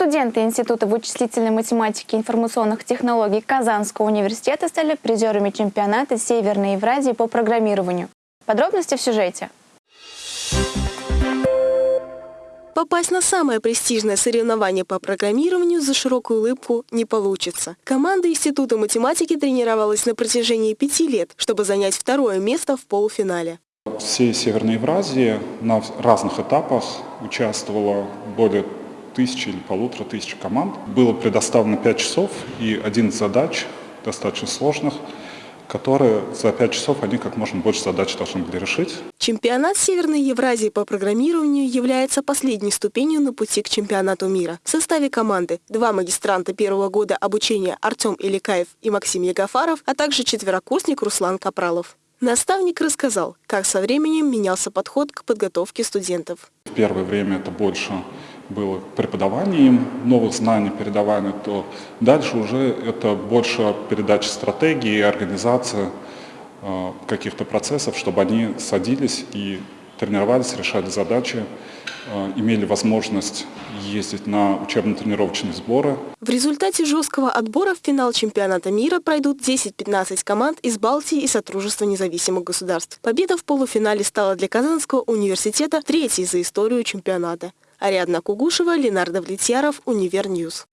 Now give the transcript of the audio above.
Студенты Института вычислительной математики и информационных технологий Казанского университета стали призерами чемпионата Северной Евразии по программированию. Подробности в сюжете. Попасть на самое престижное соревнование по программированию за широкую улыбку не получится. Команда Института математики тренировалась на протяжении пяти лет, чтобы занять второе место в полуфинале. Всей Северной Евразии на разных этапах участвовало более тысячи или полутора тысяч команд. Было предоставлено 5 часов и 11 задач, достаточно сложных, которые за 5 часов они как можно больше задач должны были решить. Чемпионат Северной Евразии по программированию является последней ступенью на пути к чемпионату мира. В составе команды два магистранта первого года обучения Артем Иликаев и Максим Ягафаров, а также четверокурсник Руслан Капралов. Наставник рассказал, как со временем менялся подход к подготовке студентов. В первое время это больше было преподавание им новых знаний, передавание, то дальше уже это больше передача стратегии, организация э, каких-то процессов, чтобы они садились и тренировались, решали задачи, э, имели возможность ездить на учебно-тренировочные сборы. В результате жесткого отбора в финал чемпионата мира пройдут 10-15 команд из Балтии и Сотрудничества независимых государств. Победа в полуфинале стала для Казанского университета третьей за историю чемпионата. Ариадна Кугушева, Ленардо Влетьяров, Универньюз.